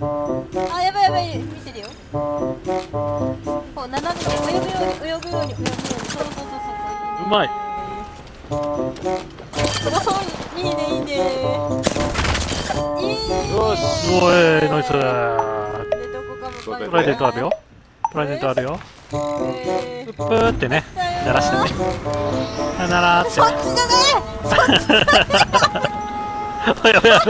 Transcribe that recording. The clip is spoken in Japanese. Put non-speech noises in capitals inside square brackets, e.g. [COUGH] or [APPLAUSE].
あやばいやばい見てるよ。こう斜めに泳ぐように泳ぐように泳ぐように。そうそうそうそうう。まい。おういいねいいねいいね。よしおいナイス。でどこかもプライデントあるよ。プライデントあるよ。うプップーってね鳴らしてね。さよならってそっちじゃね [LAUGHS] やばいやばい。や